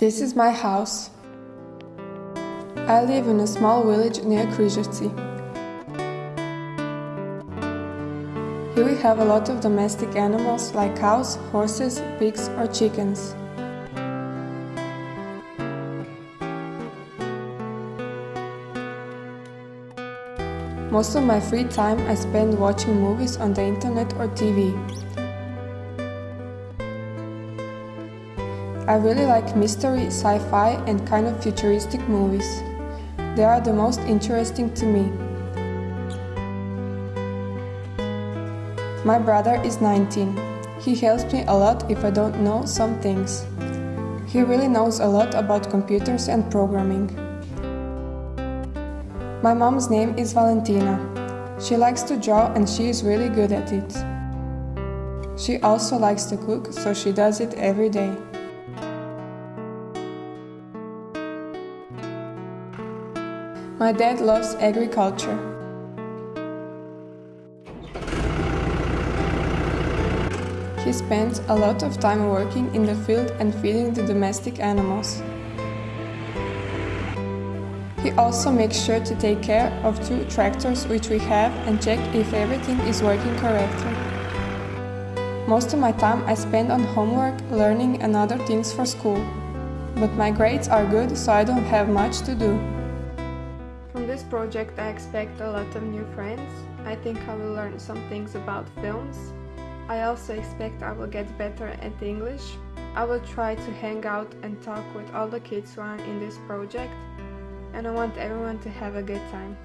This is my house. I live in a small village near Križevci. Here we have a lot of domestic animals like cows, horses, pigs or chickens. Most of my free time I spend watching movies on the internet or TV. I really like mystery, sci-fi and kind of futuristic movies. They are the most interesting to me. My brother is 19. He helps me a lot if I don't know some things. He really knows a lot about computers and programming. My mom's name is Valentina. She likes to draw and she is really good at it. She also likes to cook, so she does it every day. My dad loves agriculture. He spends a lot of time working in the field and feeding the domestic animals. He also makes sure to take care of two tractors which we have and check if everything is working correctly. Most of my time I spend on homework, learning and other things for school. But my grades are good, so I don't have much to do. Project I expect a lot of new friends. I think I will learn some things about films. I also expect I will get better at English. I will try to hang out and talk with all the kids who are in this project and I want everyone to have a good time.